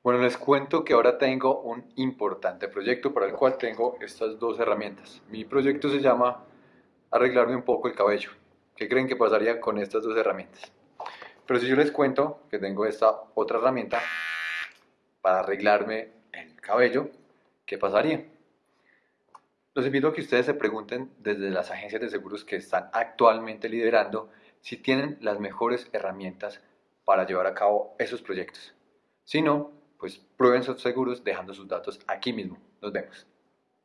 Bueno, les cuento que ahora tengo un importante proyecto para el cual tengo estas dos herramientas. Mi proyecto se llama arreglarme un poco el cabello. ¿Qué creen que pasaría con estas dos herramientas? Pero si yo les cuento que tengo esta otra herramienta para arreglarme el cabello, ¿qué pasaría? Los invito a que ustedes se pregunten desde las agencias de seguros que están actualmente liderando si tienen las mejores herramientas para llevar a cabo esos proyectos. Si no, pues prueben sus seguros dejando sus datos aquí mismo. Nos vemos.